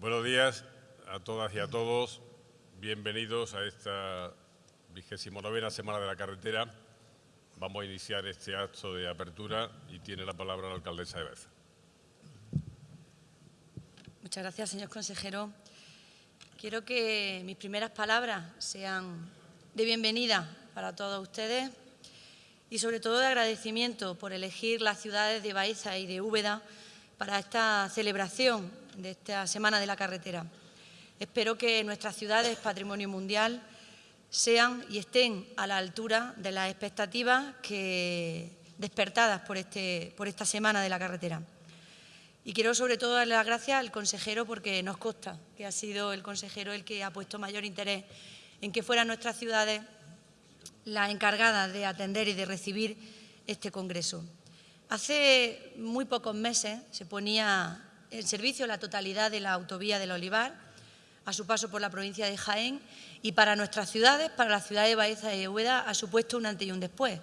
Buenos días a todas y a todos. Bienvenidos a esta vigésimo novena Semana de la Carretera. Vamos a iniciar este acto de apertura y tiene la palabra la alcaldesa de Baeza. Muchas gracias, señor consejero. Quiero que mis primeras palabras sean de bienvenida para todos ustedes y sobre todo de agradecimiento por elegir las ciudades de Baeza y de Úbeda para esta celebración de esta Semana de la Carretera. Espero que nuestras ciudades, patrimonio mundial, sean y estén a la altura de las expectativas que, despertadas por, este, por esta Semana de la Carretera. Y quiero sobre todo darle las gracias al consejero porque nos consta que ha sido el consejero el que ha puesto mayor interés en que fueran nuestras ciudades las encargadas de atender y de recibir este congreso. Hace muy pocos meses se ponía en servicio la totalidad de la autovía del Olivar a su paso por la provincia de Jaén y para nuestras ciudades, para la ciudad de Baeza y Úbeda, ha supuesto un antes y un después.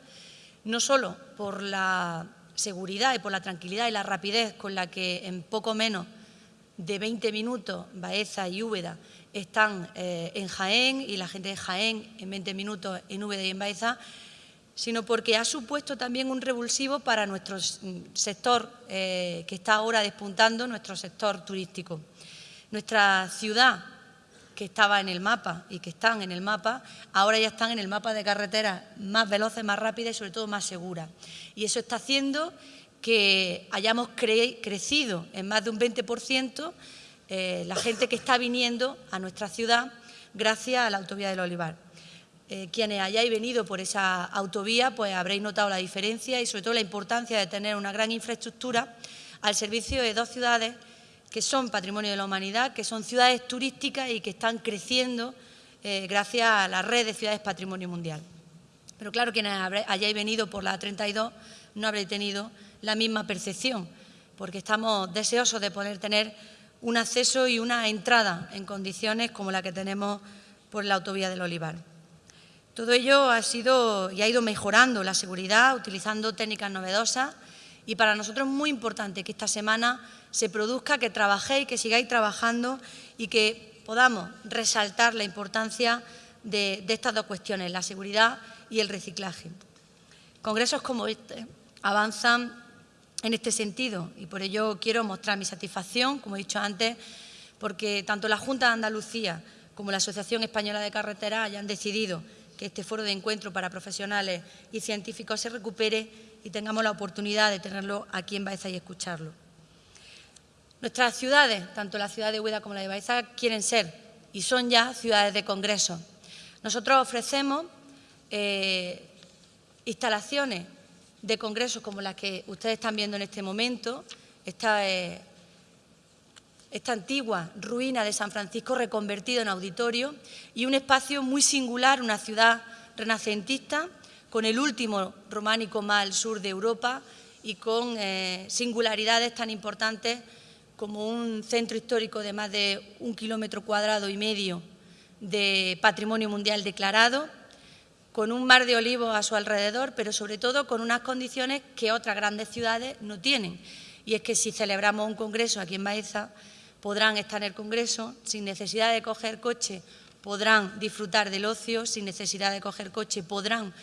No solo por la seguridad y por la tranquilidad y la rapidez con la que en poco menos de 20 minutos Baeza y Úbeda están eh, en Jaén y la gente de Jaén en 20 minutos en Úbeda y en Baeza, sino porque ha supuesto también un revulsivo para nuestro sector eh, que está ahora despuntando, nuestro sector turístico. Nuestra ciudad, que estaba en el mapa y que están en el mapa, ahora ya están en el mapa de carreteras más veloces, más rápidas y sobre todo más seguras. Y eso está haciendo que hayamos crecido en más de un 20% eh, la gente que está viniendo a nuestra ciudad gracias a la autovía del Olivar. Eh, quienes hayáis venido por esa autovía, pues habréis notado la diferencia y sobre todo la importancia de tener una gran infraestructura al servicio de dos ciudades que son patrimonio de la humanidad, que son ciudades turísticas y que están creciendo eh, gracias a la red de ciudades patrimonio mundial. Pero claro, quienes hayáis venido por la 32 no habréis tenido la misma percepción, porque estamos deseosos de poder tener un acceso y una entrada en condiciones como la que tenemos por la autovía del Olivar. Todo ello ha sido y ha ido mejorando la seguridad utilizando técnicas novedosas y para nosotros es muy importante que esta semana se produzca, que trabajéis, que sigáis trabajando y que podamos resaltar la importancia de, de estas dos cuestiones, la seguridad y el reciclaje. Congresos como este avanzan en este sentido y por ello quiero mostrar mi satisfacción, como he dicho antes, porque tanto la Junta de Andalucía como la Asociación Española de Carreteras hayan decidido que este foro de encuentro para profesionales y científicos se recupere y tengamos la oportunidad de tenerlo aquí en Baeza y escucharlo. Nuestras ciudades, tanto la ciudad de Hueda como la de Baeza, quieren ser y son ya ciudades de congreso. Nosotros ofrecemos eh, instalaciones de congresos como las que ustedes están viendo en este momento, esta, eh, esta antigua ruina de San Francisco reconvertido en auditorio y un espacio muy singular, una ciudad renacentista con el último románico más al sur de Europa y con eh, singularidades tan importantes como un centro histórico de más de un kilómetro cuadrado y medio de patrimonio mundial declarado, con un mar de olivos a su alrededor, pero sobre todo con unas condiciones que otras grandes ciudades no tienen. Y es que si celebramos un congreso aquí en Baeza, podrán estar en el congreso sin necesidad de coger coche, podrán disfrutar del ocio, sin necesidad de coger coche, podrán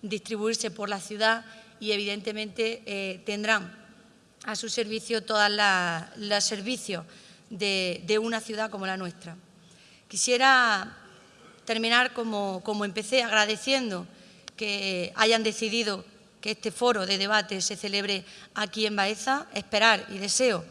distribuirse por la ciudad y evidentemente eh, tendrán a su servicio todos los servicios de, una ciudad como la nuestra. Quisiera terminar como, como empecé, agradeciendo que hayan decidido que este foro de debate se celebre aquí en Baeza, esperar y deseo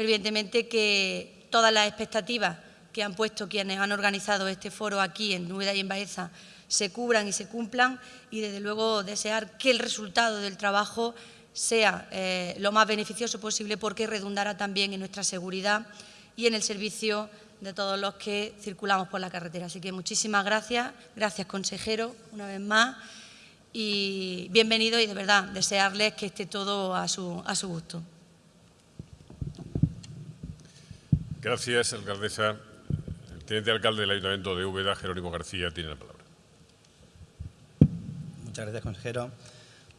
fervientemente que todas las expectativas que han puesto quienes han organizado este foro aquí en Núbeda y en Baeza se cubran y se cumplan y desde luego desear que el resultado del trabajo sea eh, lo más beneficioso posible porque redundará también en nuestra seguridad y en el servicio de todos los que circulamos por la carretera. Así que muchísimas gracias, gracias consejero una vez más y bienvenido y de verdad desearles que esté todo a su gusto. Gracias, alcaldesa. El teniente alcalde del Ayuntamiento de Úbeda, Jerónimo García, tiene la palabra. Muchas gracias, consejero.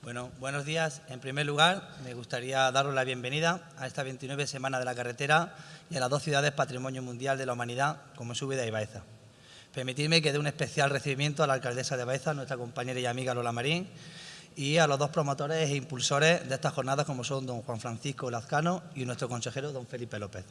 Bueno, buenos días. En primer lugar, me gustaría daros la bienvenida a esta 29 Semana de la Carretera y a las dos ciudades Patrimonio Mundial de la Humanidad, como es Úbeda y Baeza. Permitidme que dé un especial recibimiento a la alcaldesa de Baeza, nuestra compañera y amiga Lola Marín, y a los dos promotores e impulsores de estas jornadas, como son don Juan Francisco Lazcano y nuestro consejero, don Felipe López.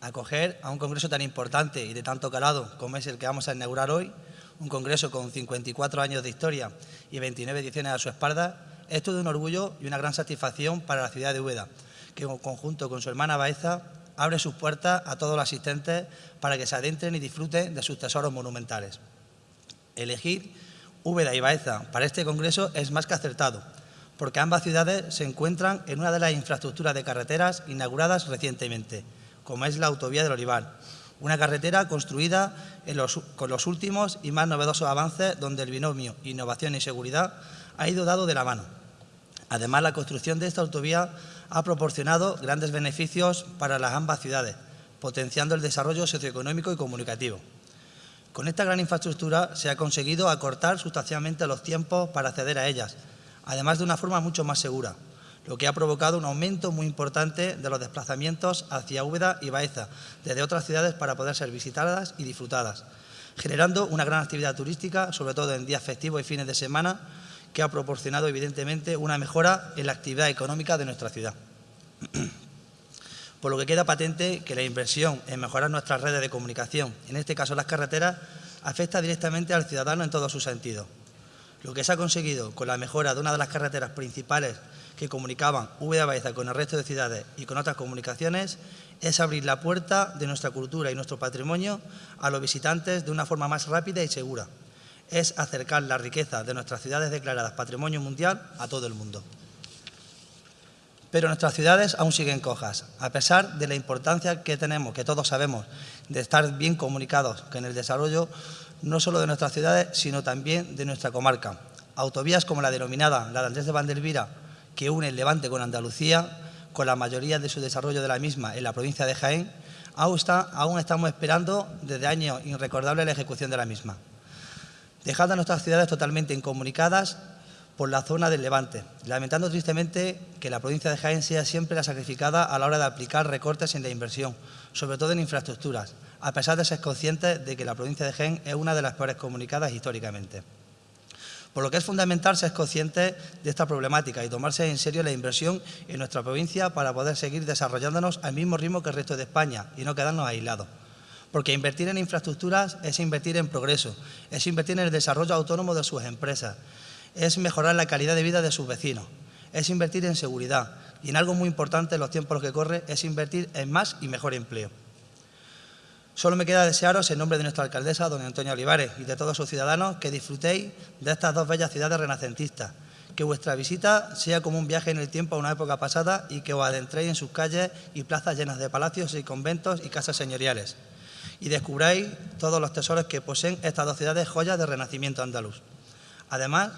Acoger a un congreso tan importante y de tanto calado como es el que vamos a inaugurar hoy, un congreso con 54 años de historia y 29 ediciones a su espalda, es todo un orgullo y una gran satisfacción para la ciudad de Úbeda, que en conjunto con su hermana Baeza abre sus puertas a todos los asistentes para que se adentren y disfruten de sus tesoros monumentales. Elegir Úbeda y Baeza para este congreso es más que acertado, porque ambas ciudades se encuentran en una de las infraestructuras de carreteras inauguradas recientemente, como es la autovía del Olivar, una carretera construida con los últimos y más novedosos avances donde el binomio innovación y seguridad ha ido dado de la mano. Además, la construcción de esta autovía ha proporcionado grandes beneficios para las ambas ciudades, potenciando el desarrollo socioeconómico y comunicativo. Con esta gran infraestructura se ha conseguido acortar sustancialmente los tiempos para acceder a ellas, además de una forma mucho más segura, lo que ha provocado un aumento muy importante de los desplazamientos hacia Úbeda y Baeza, desde otras ciudades para poder ser visitadas y disfrutadas, generando una gran actividad turística, sobre todo en días festivos y fines de semana, que ha proporcionado evidentemente una mejora en la actividad económica de nuestra ciudad. Por lo que queda patente que la inversión en mejorar nuestras redes de comunicación, en este caso las carreteras, afecta directamente al ciudadano en todos sus sentidos. Lo que se ha conseguido con la mejora de una de las carreteras principales que comunicaban Úbeda Baeza con el resto de ciudades y con otras comunicaciones es abrir la puerta de nuestra cultura y nuestro patrimonio a los visitantes de una forma más rápida y segura. Es acercar la riqueza de nuestras ciudades declaradas Patrimonio Mundial a todo el mundo. Pero nuestras ciudades aún siguen cojas, a pesar de la importancia que tenemos, que todos sabemos, de estar bien comunicados con el desarrollo no solo de nuestras ciudades, sino también de nuestra comarca. Autovías como la denominada la de Andrés de Vandelvira que une el Levante con Andalucía, con la mayoría de su desarrollo de la misma en la provincia de Jaén, aún, estamos esperando desde años irrecordables la ejecución de la misma. Dejando a nuestras ciudades totalmente incomunicadas por la zona del Levante, lamentando tristemente que la provincia de Jaén sea siempre la sacrificada a la hora de aplicar recortes en la inversión, sobre todo en infraestructuras, a pesar de ser conscientes de que la provincia de Jaén es una de las peores comunicadas históricamente. Por lo que es fundamental ser consciente de esta problemática y tomarse en serio la inversión en nuestra provincia para poder seguir desarrollándonos al mismo ritmo que el resto de España y no quedarnos aislados. Porque invertir en infraestructuras es invertir en progreso, es invertir en el desarrollo autónomo de sus empresas, es mejorar la calidad de vida de sus vecinos, es invertir en seguridad y en algo muy importante en los tiempos que corre es invertir en más y mejor empleo. Solo me queda desearos, en nombre de nuestra alcaldesa, doña Antonia Olivares, y de todos sus ciudadanos, que disfrutéis de estas dos bellas ciudades renacentistas, que vuestra visita sea como un viaje en el tiempo a una época pasada y que os adentréis en sus calles y plazas llenas de palacios y conventos y casas señoriales, y descubráis todos los tesoros que poseen estas dos ciudades joyas de renacimiento andaluz. Además,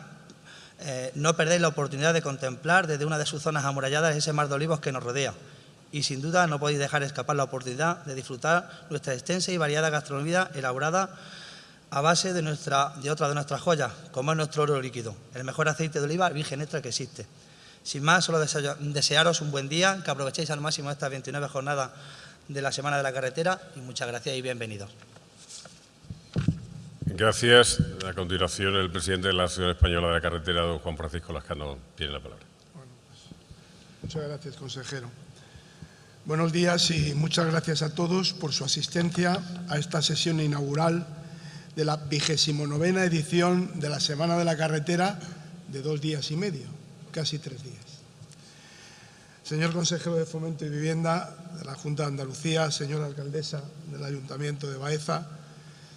eh, no perdéis la oportunidad de contemplar desde una de sus zonas amuralladas ese mar de olivos que nos rodea, y sin duda no podéis dejar escapar la oportunidad de disfrutar nuestra extensa y variada gastronomía elaborada a base de, nuestra, de otra de nuestras joyas, como es nuestro oro líquido, el mejor aceite de oliva virgen extra que existe. Sin más, solo desearos un buen día, que aprovechéis al máximo estas 29 jornadas de la Semana de la Carretera y muchas gracias y bienvenidos. Gracias. A continuación, el presidente de la Asociación Española de la Carretera, don Juan Francisco Lascano, tiene la palabra. Pues, muchas gracias, consejero. Buenos días y muchas gracias a todos por su asistencia a esta sesión inaugural de la vigésimo novena edición de la Semana de la Carretera de dos días y medio, casi tres días. Señor consejero de Fomento y Vivienda de la Junta de Andalucía, señora alcaldesa del Ayuntamiento de Baeza,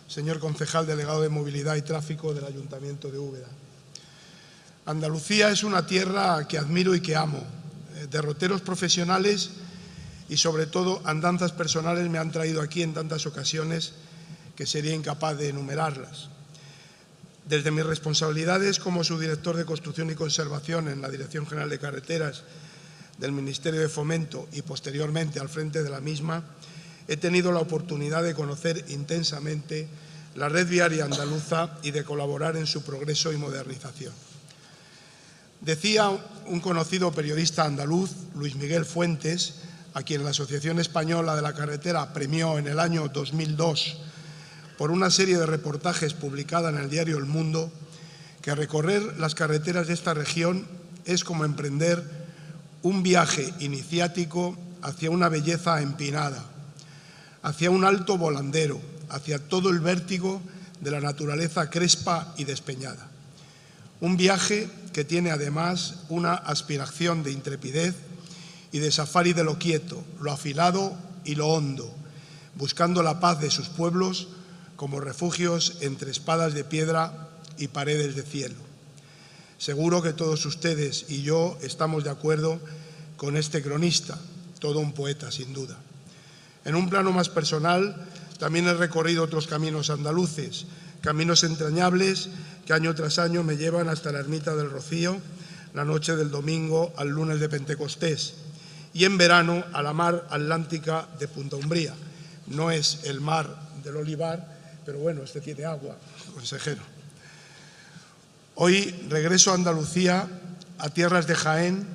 señor concejal delegado de Movilidad y Tráfico del Ayuntamiento de Úbeda. Andalucía es una tierra que admiro y que amo. Eh, derroteros profesionales y sobre todo andanzas personales me han traído aquí en tantas ocasiones que sería incapaz de enumerarlas. Desde mis responsabilidades como subdirector de Construcción y Conservación en la Dirección General de Carreteras del Ministerio de Fomento y posteriormente al frente de la misma, he tenido la oportunidad de conocer intensamente la red viaria andaluza y de colaborar en su progreso y modernización. Decía un conocido periodista andaluz, Luis Miguel Fuentes, a quien la Asociación Española de la Carretera premió en el año 2002 por una serie de reportajes publicada en el diario El Mundo, que recorrer las carreteras de esta región es como emprender un viaje iniciático hacia una belleza empinada, hacia un alto volandero, hacia todo el vértigo de la naturaleza crespa y despeñada. Un viaje que tiene además una aspiración de intrepidez y de safari de lo quieto, lo afilado y lo hondo, buscando la paz de sus pueblos como refugios entre espadas de piedra y paredes de cielo. Seguro que todos ustedes y yo estamos de acuerdo con este cronista, todo un poeta sin duda. En un plano más personal, también he recorrido otros caminos andaluces, caminos entrañables que año tras año me llevan hasta la ermita del Rocío, la noche del domingo al lunes de Pentecostés, y en verano a la mar atlántica de Punta Umbría. No es el mar del Olivar, pero bueno, este tiene agua, consejero. Hoy regreso a Andalucía, a tierras de Jaén,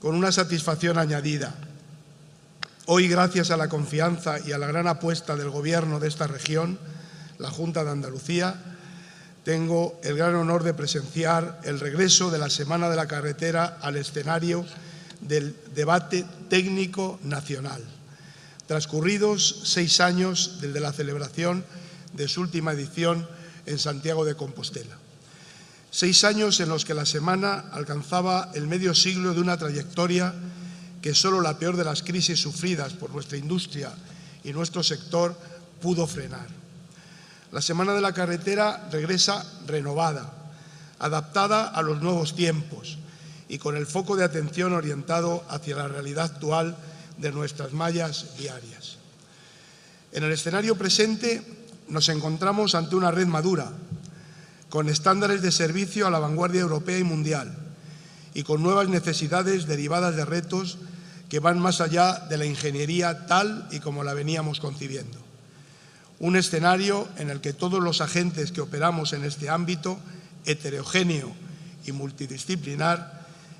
con una satisfacción añadida. Hoy, gracias a la confianza y a la gran apuesta del Gobierno de esta región, la Junta de Andalucía, tengo el gran honor de presenciar el regreso de la Semana de la Carretera al escenario del debate técnico nacional. Transcurridos seis años desde la celebración de su última edición en Santiago de Compostela. Seis años en los que la semana alcanzaba el medio siglo de una trayectoria que solo la peor de las crisis sufridas por nuestra industria y nuestro sector pudo frenar. La Semana de la Carretera regresa renovada, adaptada a los nuevos tiempos y con el foco de atención orientado hacia la realidad actual de nuestras mallas diarias. En el escenario presente nos encontramos ante una red madura, con estándares de servicio a la vanguardia europea y mundial y con nuevas necesidades derivadas de retos que van más allá de la ingeniería tal y como la veníamos concibiendo. Un escenario en el que todos los agentes que operamos en este ámbito, heterogéneo y multidisciplinar,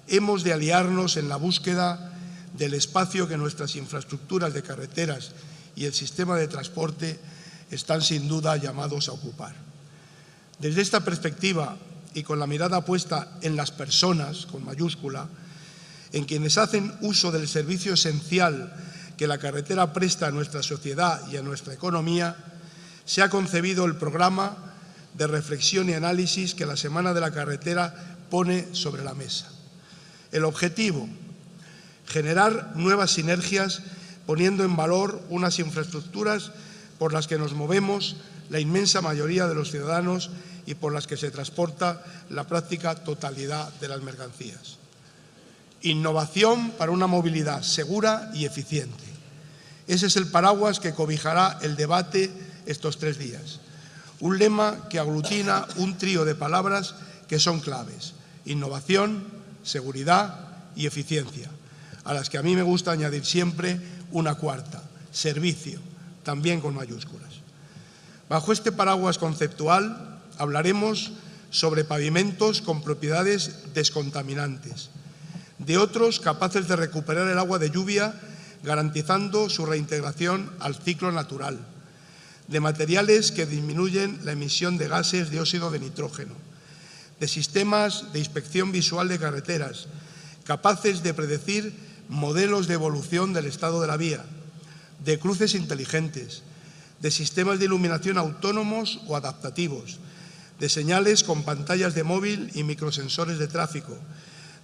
hemos de aliarnos en la búsqueda del espacio que nuestras infraestructuras de carreteras y el sistema de transporte están sin duda llamados a ocupar. Desde esta perspectiva y con la mirada puesta en las personas, con mayúscula, en quienes hacen uso del servicio esencial que la carretera presta a nuestra sociedad y a nuestra economía, se ha concebido el programa de reflexión y análisis que la Semana de la Carretera pone sobre la mesa. El objetivo, generar nuevas sinergias poniendo en valor unas infraestructuras por las que nos movemos la inmensa mayoría de los ciudadanos y por las que se transporta la práctica totalidad de las mercancías. Innovación para una movilidad segura y eficiente. Ese es el paraguas que cobijará el debate estos tres días. Un lema que aglutina un trío de palabras que son claves. Innovación, seguridad y eficiencia, a las que a mí me gusta añadir siempre una cuarta, servicio, también con mayúsculas. Bajo este paraguas conceptual hablaremos sobre pavimentos con propiedades descontaminantes, de otros capaces de recuperar el agua de lluvia garantizando su reintegración al ciclo natural, de materiales que disminuyen la emisión de gases de óxido de nitrógeno, de sistemas de inspección visual de carreteras, capaces de predecir modelos de evolución del estado de la vía, de cruces inteligentes, de sistemas de iluminación autónomos o adaptativos, de señales con pantallas de móvil y microsensores de tráfico,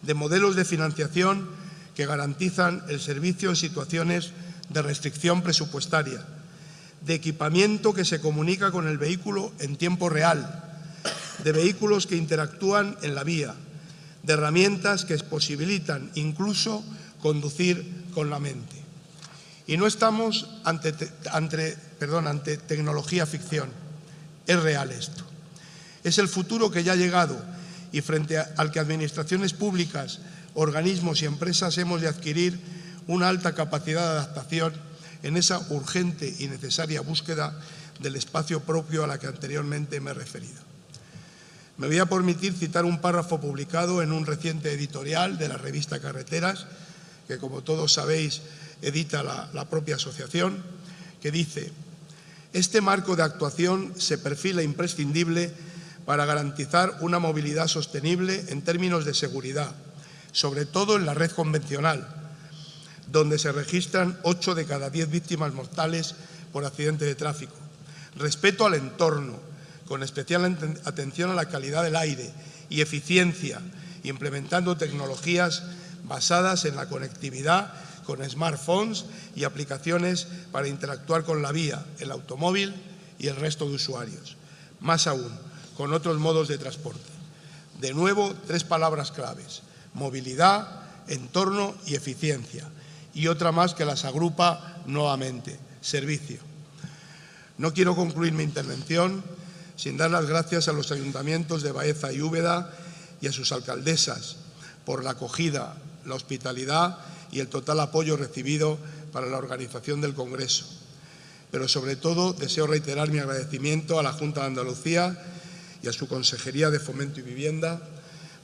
de modelos de financiación que garantizan el servicio en situaciones de restricción presupuestaria, de equipamiento que se comunica con el vehículo en tiempo real, de vehículos que interactúan en la vía, de herramientas que posibilitan incluso conducir con la mente. Y no estamos ante, perdón, ante tecnología ficción, es real esto. Es el futuro que ya ha llegado y frente al que administraciones públicas, organismos y empresas hemos de adquirir una alta capacidad de adaptación en esa urgente y necesaria búsqueda del espacio propio a la que anteriormente me he referido. Me voy a permitir citar un párrafo publicado en un reciente editorial de la revista Carreteras, que como todos sabéis edita la, propia asociación, que dice este marco de actuación se perfila imprescindible para garantizar una movilidad sostenible en términos de seguridad, sobre todo en la red convencional, donde se registran 8 de cada 10 víctimas mortales por accidente de tráfico. Respeto al entorno, con especial atención a la calidad del aire y eficiencia, implementando tecnologías basadas en la conectividad con smartphones y aplicaciones para interactuar con la vía, el automóvil y el resto de usuarios. Más aún, con otros modos de transporte. De nuevo, tres palabras claves, movilidad, entorno y eficiencia. Y otra más que las agrupa nuevamente, servicio. No quiero concluir mi intervención sin dar las gracias a los ayuntamientos de Baeza y Úbeda y a sus alcaldesas por la acogida, la hospitalidad y el total apoyo recibido para la organización del Congreso. Pero sobre todo deseo reiterar mi agradecimiento a la Junta de Andalucía y a su Consejería de Fomento y Vivienda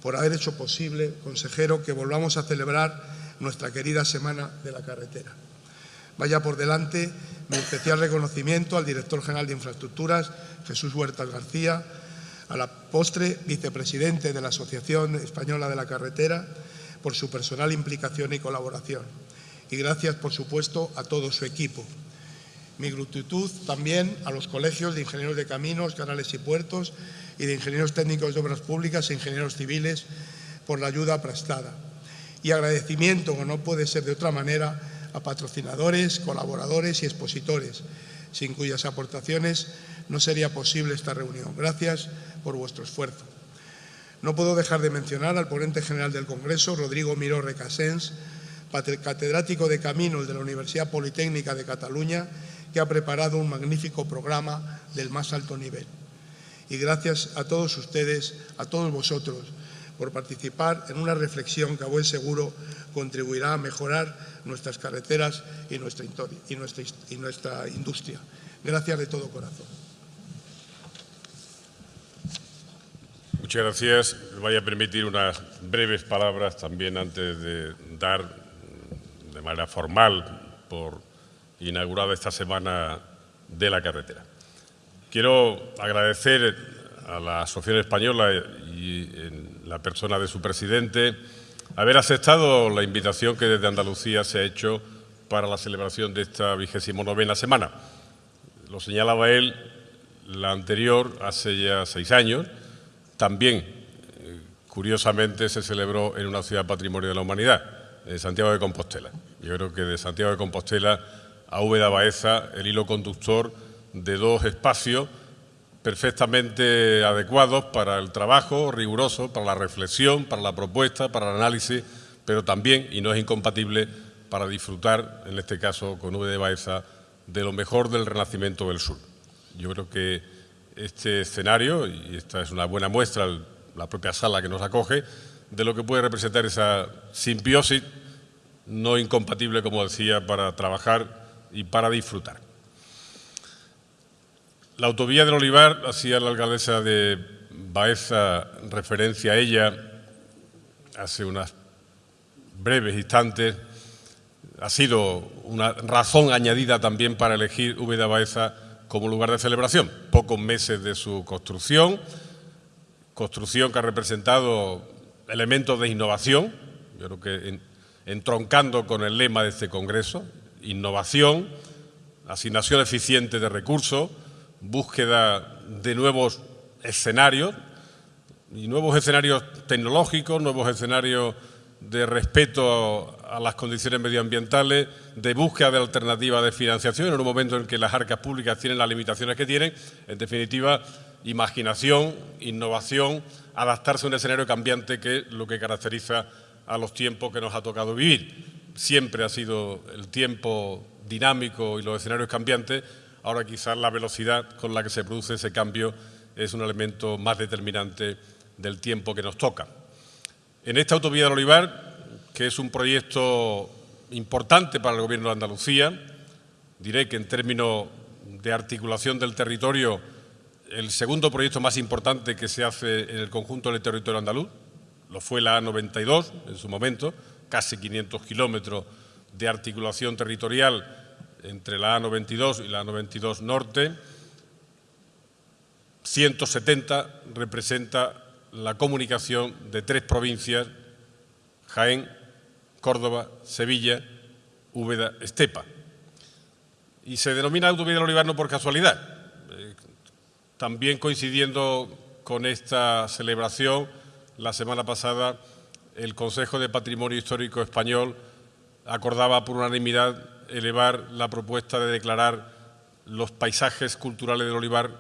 por haber hecho posible, consejero, que volvamos a celebrar nuestra querida Semana de la Carretera. Vaya por delante mi especial reconocimiento al director general de Infraestructuras, Jesús Huertas García, a la postre vicepresidente de la Asociación Española de la Carretera, por su personal implicación y colaboración. Y gracias, por supuesto, a todo su equipo. Mi gratitud también a los colegios de ingenieros de caminos, canales y puertos y de ingenieros técnicos de obras públicas e ingenieros civiles por la ayuda prestada. Y agradecimiento, como no puede ser de otra manera, a patrocinadores, colaboradores y expositores, sin cuyas aportaciones no sería posible esta reunión. Gracias por vuestro esfuerzo. No puedo dejar de mencionar al ponente general del Congreso, Rodrigo Miró Recasens, catedrático de Caminos de la Universidad Politécnica de Cataluña, que ha preparado un magnífico programa del más alto nivel. Y gracias a todos ustedes, a todos vosotros, por participar en una reflexión que a buen seguro contribuirá a mejorar nuestras carreteras y nuestra, y y nuestra industria. Gracias de todo corazón. Muchas gracias. Me vaya a permitir unas breves palabras también antes de dar de manera formal por inaugurada esta semana de la carretera. Quiero agradecer a la Asociación Española y en la persona de su presidente haber aceptado la invitación que desde Andalucía se ha hecho para la celebración de esta vigésimo novena semana. Lo señalaba él, la anterior hace ya seis años, también, eh, curiosamente, se celebró en una ciudad patrimonio de la humanidad, en Santiago de Compostela. Yo creo que de Santiago de Compostela a Úbeda Baeza, el hilo conductor de dos espacios perfectamente adecuados para el trabajo riguroso, para la reflexión, para la propuesta, para el análisis, pero también, y no es incompatible, para disfrutar, en este caso con Úbeda Baeza, de lo mejor del Renacimiento del Sur. Yo creo que este escenario, y esta es una buena muestra, la propia sala que nos acoge, de lo que puede representar esa simbiosis no incompatible, como decía, para trabajar y para disfrutar. La autovía del Olivar, hacía la alcaldesa de Baeza referencia a ella hace unas breves instantes, ha sido una razón añadida también para elegir Úbeda Baeza como lugar de celebración. Pocos meses de su construcción, construcción que ha representado elementos de innovación, yo creo que entroncando con el lema de este Congreso, innovación, asignación eficiente de recursos, búsqueda de nuevos escenarios, y nuevos escenarios tecnológicos, nuevos escenarios de respeto a las condiciones medioambientales, de búsqueda de alternativas de financiación en un momento en que las arcas públicas tienen las limitaciones que tienen, en definitiva, imaginación, innovación, adaptarse a un escenario cambiante que es lo que caracteriza a los tiempos que nos ha tocado vivir. Siempre ha sido el tiempo dinámico y los escenarios cambiantes, ahora quizás la velocidad con la que se produce ese cambio es un elemento más determinante del tiempo que nos toca. En esta autovía del Olivar, que es un proyecto importante para el Gobierno de Andalucía, diré que en términos de articulación del territorio el segundo proyecto más importante que se hace en el conjunto del territorio andaluz, lo fue la A92 en su momento, casi 500 kilómetros de articulación territorial entre la A92 y la A92 Norte. 170 representa la comunicación de tres provincias, Jaén, Córdoba, Sevilla, Úbeda, Estepa. Y se denomina Autovía del Olivar no por casualidad. Eh, también coincidiendo con esta celebración, la semana pasada el Consejo de Patrimonio Histórico Español acordaba por unanimidad elevar la propuesta de declarar los paisajes culturales del olivar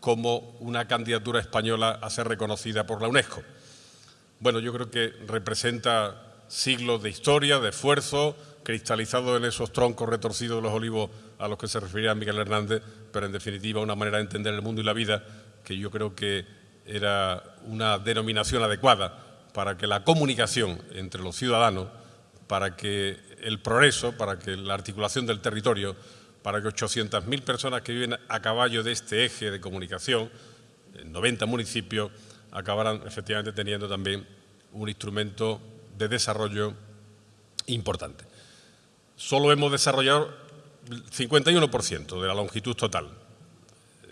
como una candidatura española a ser reconocida por la UNESCO. Bueno, yo creo que representa siglos de historia, de esfuerzo, cristalizado en esos troncos retorcidos de los olivos a los que se refería Miguel Hernández, pero en definitiva una manera de entender el mundo y la vida que yo creo que era una denominación adecuada para que la comunicación entre los ciudadanos, para que el progreso, para que la articulación del territorio, para que 800.000 personas que viven a caballo de este eje de comunicación, en 90 municipios, acabaran efectivamente teniendo también un instrumento de desarrollo importante. Solo hemos desarrollado el 51% de la longitud total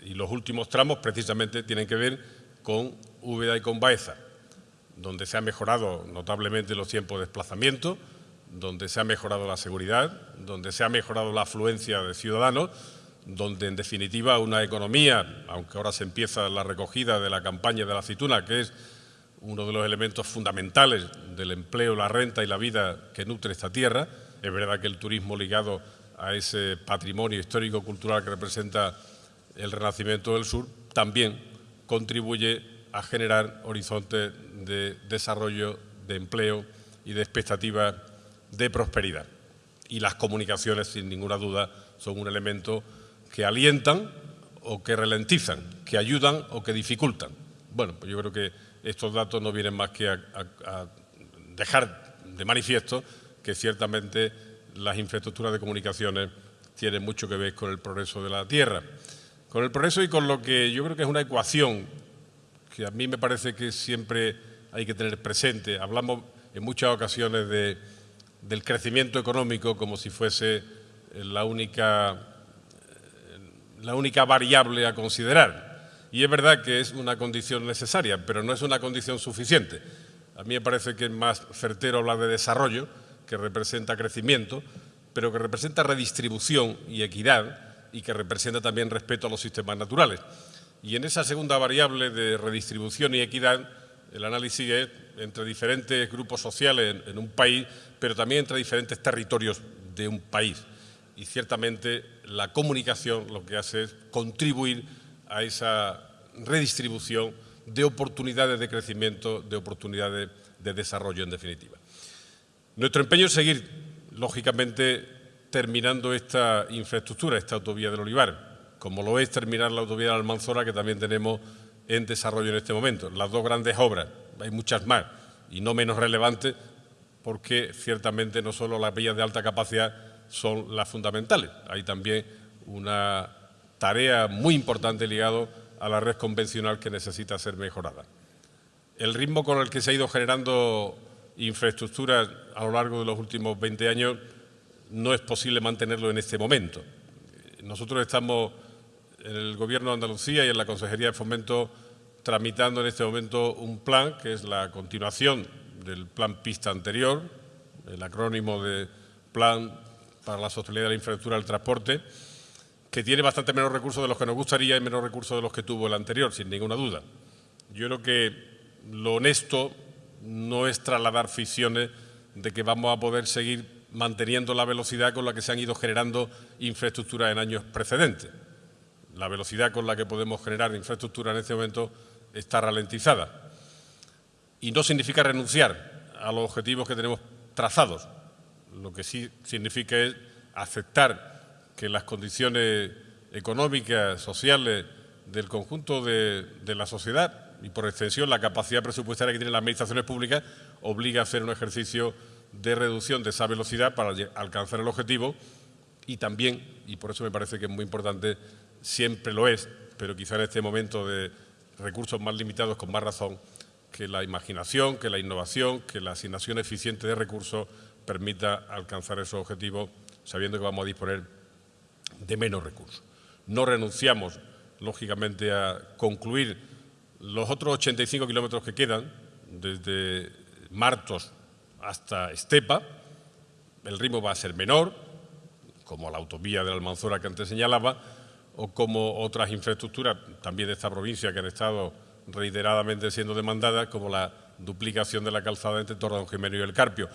y los últimos tramos precisamente tienen que ver con Úbeda y con Baeza, donde se ha mejorado notablemente los tiempos de desplazamiento, donde se ha mejorado la seguridad, donde se ha mejorado la afluencia de ciudadanos, donde en definitiva una economía, aunque ahora se empieza la recogida de la campaña de la aceituna, que es uno de los elementos fundamentales del empleo, la renta y la vida que nutre esta tierra, es verdad que el turismo ligado a ese patrimonio histórico-cultural que representa el Renacimiento del Sur también contribuye a generar horizontes de desarrollo, de empleo y de expectativas de prosperidad. Y las comunicaciones, sin ninguna duda, son un elemento que alientan o que ralentizan, que ayudan o que dificultan. Bueno, pues yo creo que estos datos no vienen más que a, a dejar de manifiesto que ciertamente las infraestructuras de comunicaciones tienen mucho que ver con el progreso de la Tierra. Con el progreso y con lo que yo creo que es una ecuación que a mí me parece que siempre hay que tener presente. Hablamos en muchas ocasiones de, del crecimiento económico como si fuese la única, la única variable a considerar. Y es verdad que es una condición necesaria, pero no es una condición suficiente. A mí me parece que es más certero hablar de desarrollo, que representa crecimiento, pero que representa redistribución y equidad y que representa también respeto a los sistemas naturales. Y en esa segunda variable de redistribución y equidad, el análisis entre diferentes grupos sociales en, un país, pero también entre diferentes territorios de un país. Y ciertamente la comunicación lo que hace es contribuir a esa redistribución de oportunidades de crecimiento, de oportunidades de desarrollo en definitiva. Nuestro empeño es seguir, lógicamente, terminando esta infraestructura, esta autovía del Olivar, como lo es terminar la autovía de la Almanzora, que también tenemos en desarrollo en este momento. Las dos grandes obras, hay muchas más, y no menos relevantes, porque ciertamente no solo las vías de alta capacidad son las fundamentales, hay también una tarea muy importante ligada a la red convencional que necesita ser mejorada. El ritmo con el que se ha ido generando infraestructuras a lo largo de los últimos 20 años no es posible mantenerlo en este momento. Nosotros estamos en el Gobierno de Andalucía y en la Consejería de Fomento tramitando en este momento un plan que es la continuación del plan pista anterior, el acrónimo de Plan para la Sostenibilidad de la Infraestructura del Transporte, que tiene bastante menos recursos de los que nos gustaría y menos recursos de los que tuvo el anterior, sin ninguna duda. Yo creo que lo honesto no es trasladar ficciones de que vamos a poder seguir manteniendo la velocidad con la que se han ido generando infraestructuras en años precedentes. La velocidad con la que podemos generar infraestructura en este momento está ralentizada. Y no significa renunciar a los objetivos que tenemos trazados. Lo que sí significa es aceptar que las condiciones económicas, sociales del conjunto de, de la sociedad y por extensión la capacidad presupuestaria que tienen las administraciones públicas obliga a hacer un ejercicio de reducción de esa velocidad para alcanzar el objetivo y también, y por eso me parece que es muy importante, siempre lo es, pero quizá en este momento de recursos más limitados, con más razón, que la imaginación, que la innovación, que la asignación eficiente de recursos permita alcanzar esos objetivos sabiendo que vamos a disponer de menos recursos. No renunciamos, lógicamente, a concluir los otros 85 kilómetros que quedan, desde Martos hasta Estepa. El ritmo va a ser menor, como la autovía de la Almanzora que antes señalaba, o como otras infraestructuras también de esta provincia que han estado reiteradamente siendo demandadas, como la duplicación de la calzada entre Torredón Jiménez y el Carpio.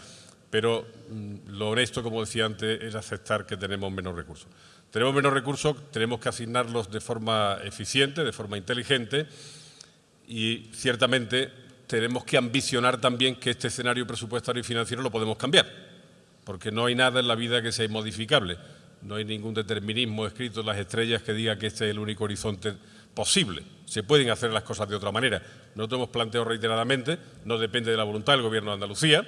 Pero mm, lo honesto, como decía antes, es aceptar que tenemos menos recursos. Tenemos menos recursos, tenemos que asignarlos de forma eficiente, de forma inteligente y ciertamente tenemos que ambicionar también que este escenario presupuestario y financiero lo podemos cambiar, porque no hay nada en la vida que sea inmodificable. No hay ningún determinismo escrito en las estrellas que diga que este es el único horizonte posible. Se pueden hacer las cosas de otra manera. Nosotros hemos planteado reiteradamente, no depende de la voluntad del Gobierno de Andalucía,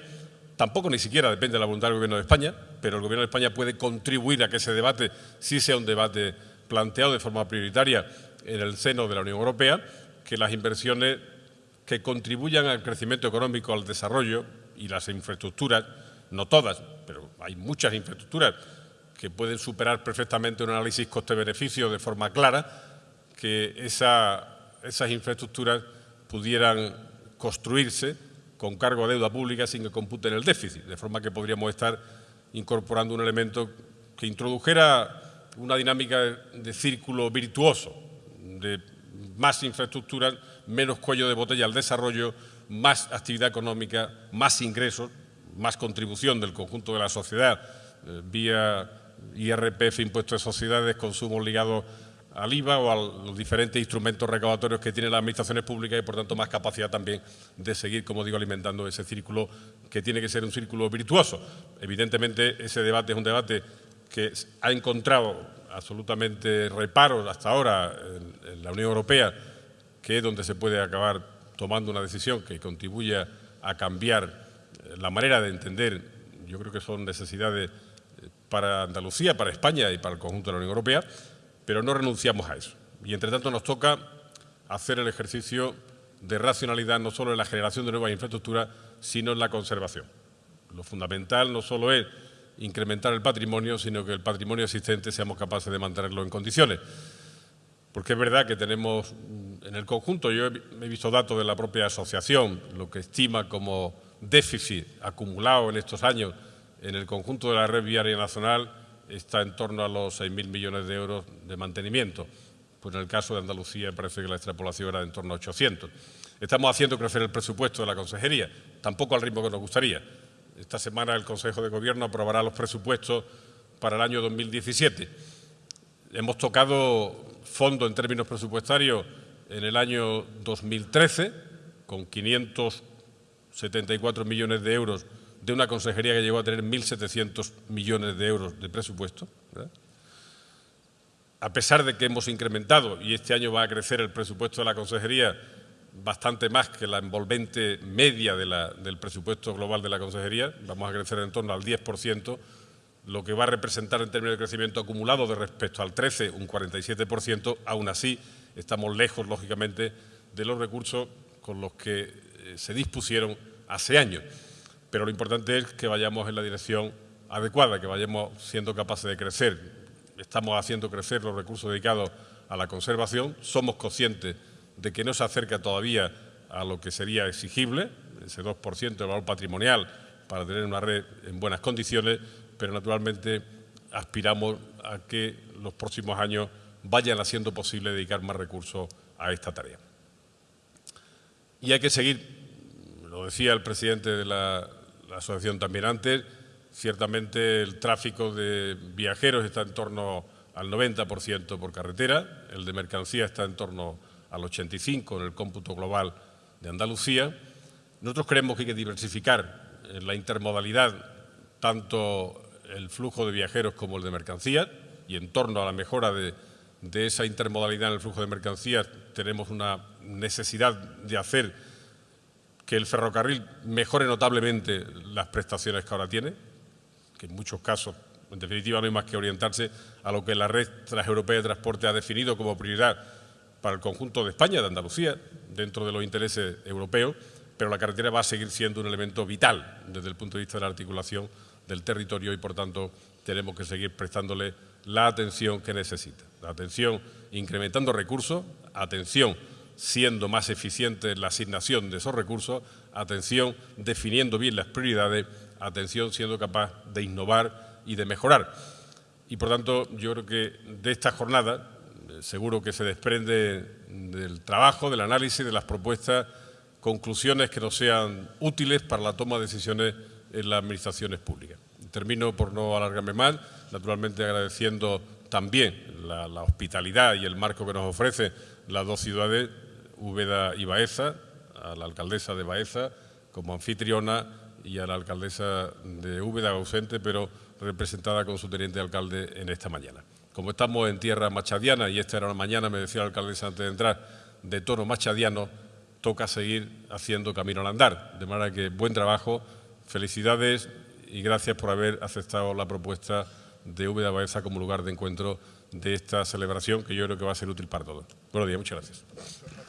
tampoco ni siquiera depende de la voluntad del Gobierno de España, pero el Gobierno de España puede contribuir a que ese debate sí sea un debate planteado de forma prioritaria en el seno de la Unión Europea, que las inversiones que contribuyan al crecimiento económico, al desarrollo y las infraestructuras, no todas, pero hay muchas infraestructuras que pueden superar perfectamente un análisis coste-beneficio de forma clara, que esas infraestructuras pudieran construirse con cargo a deuda pública sin que computen el déficit, de forma que podríamos estar incorporando un elemento que introdujera una dinámica de círculo virtuoso, de más infraestructuras, menos cuello de botella al desarrollo, más actividad económica, más ingresos, más contribución del conjunto de la sociedad eh, vía IRPF, impuestos de sociedades, consumos ligados al IVA o a los diferentes instrumentos recaudatorios que tienen las administraciones públicas y, por tanto, más capacidad también de seguir, como digo, alimentando ese círculo que tiene que ser un círculo virtuoso. Evidentemente, ese debate es un debate que ha encontrado absolutamente reparos hasta ahora en, la Unión Europea, que es donde se puede acabar tomando una decisión que contribuya a cambiar la manera de entender, yo creo que son necesidades para Andalucía, para España y para el conjunto de la Unión Europea, pero no renunciamos a eso. Y entre tanto nos toca hacer el ejercicio de racionalidad no solo en la generación de nuevas infraestructuras, sino en la conservación. Lo fundamental no solo es incrementar el patrimonio, sino que el patrimonio existente seamos capaces de mantenerlo en condiciones. Porque es verdad que tenemos en el conjunto, yo he visto datos de la propia asociación, lo que estima como déficit acumulado en estos años en el conjunto de la red viaria nacional está en torno a los 6.000 millones de euros de mantenimiento. Pues en el caso de Andalucía parece que la extrapolación era de en torno a 800. Estamos haciendo crecer el presupuesto de la consejería, tampoco al ritmo que nos gustaría. Esta semana el Consejo de Gobierno aprobará los presupuestos para el año 2017. Hemos tocado fondo en términos presupuestarios en el año 2013 con 574 millones de euros de una consejería que llegó a tener 1.700 millones de euros de presupuesto. A pesar de que hemos incrementado, y este año va a crecer el presupuesto de la consejería bastante más que la envolvente media del presupuesto global de la consejería, vamos a crecer en torno al 10%, lo que va a representar en términos de crecimiento acumulado de respecto al 13, un 47%, aún así estamos lejos, lógicamente, de los recursos con los que eh, se dispusieron hace años pero lo importante es que vayamos en la dirección adecuada, que vayamos siendo capaces de crecer. Estamos haciendo crecer los recursos dedicados a la conservación, somos conscientes de que no se acerca todavía a lo que sería exigible, ese 2% de valor patrimonial para tener una red en buenas condiciones, pero naturalmente aspiramos a que los próximos años vayan haciendo posible dedicar más recursos a esta tarea. Y hay que seguir, lo decía el presidente de la la asociación también antes. Ciertamente el tráfico de viajeros está en torno al 90% por carretera, el de mercancía está en torno al 85% en el cómputo global de Andalucía. Nosotros creemos que hay que diversificar la intermodalidad tanto el flujo de viajeros como el de mercancías y en torno a la mejora de, de esa intermodalidad en el flujo de mercancías tenemos una necesidad de hacer que el ferrocarril mejore notablemente las prestaciones que ahora tiene, que en muchos casos, en definitiva, no hay más que orientarse a lo que la red transeuropea de transporte ha definido como prioridad para el conjunto de España, de Andalucía, dentro de los intereses europeos, pero la carretera va a seguir siendo un elemento vital desde el punto de vista de la articulación del territorio y, por tanto, tenemos que seguir prestándole la atención que necesita. La atención incrementando recursos, atención siendo más eficiente en la asignación de esos recursos, atención definiendo bien las prioridades, atención siendo capaz de innovar y de mejorar. Y por tanto, yo creo que de esta jornada, seguro que se desprende del trabajo, del análisis, de las propuestas, conclusiones que nos sean útiles para la toma de decisiones en las administraciones públicas. Termino por no alargarme más, naturalmente agradeciendo también la, la hospitalidad y el marco que nos ofrece las dos ciudades, Úbeda y Baeza, a la alcaldesa de Baeza como anfitriona y a la alcaldesa de Úbeda ausente, pero representada con su teniente alcalde en esta mañana. Como estamos en tierra machadiana, y esta era una mañana, me decía la alcaldesa antes de entrar, de tono machadiano, toca seguir haciendo camino al andar. De manera que buen trabajo, felicidades y gracias por haber aceptado la propuesta de Úbeda Baeza como lugar de encuentro de esta celebración que yo creo que va a ser útil para todos. Buenos días, muchas gracias.